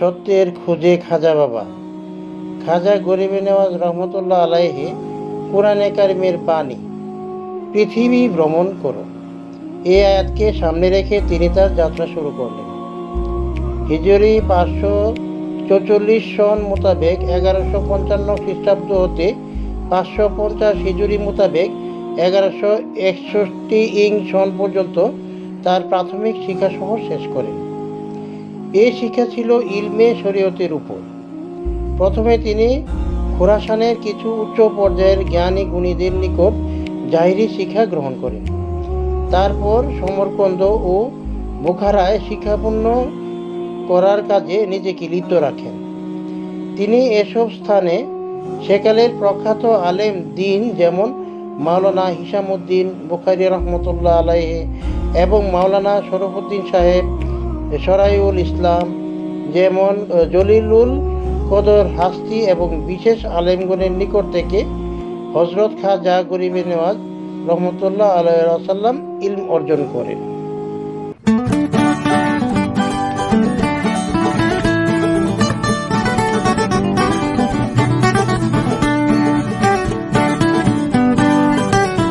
সত্যের খুঁজে খাজা বাবা। খাজা গরিবে নেওয়াজ রহমতুল্লাহ আলাইহি কোরআনে কারিমের বাণী, পৃথিবী ভ্রমণ করো। এ আয়াতকে সামনে রেখে তিনি তার যাত্রা শুরু করলেন। হিজরি পাঁচশো চৌচল্লিশ সন মোতাবেক এগারোশো পঞ্চান্ন খ্রিস্টাব্দ হতে পাঁচশো পঞ্চাশ হিজুরি মোতাবেক এগারোশো একষট্টি ইং সন পর্যন্ত তার প্রাথমিক শিক্ষাসহ শেষ করেন। এই শিক্ষা ছিল ইলমে শরীয়তের উপর। প্রথমে তিনি খোরাসানের কিছু উচ্চ পর্যায়ের জ্ঞানী গুণীদের নিকট জাহিরি শিক্ষা গ্রহণ করেন। তারপর সমরকন্দ ও বোখারায় শিক্ষাপূর্ণ করার কাজে নিজেকে লিপ্ত রাখেন। তিনি এসব স্থানে সেকালের প্রখ্যাত আলেম দিন যেমন মাওলানা হিসামুদ্দিন বুখারি রহমতুল্লাহ আলাইহে এবং মাওলানা শরফুদ্দিন সাহেব সরাইউল ইসলাম যেমন জলিলুল কদর হাস্তি এবং বিশেষ আলেমগণের নিকট থেকে হজরত খাজা গরিবে নেওয়াজ রহমতুল্লাহ আলাইসাল্লাম ইলম অর্জন করেন।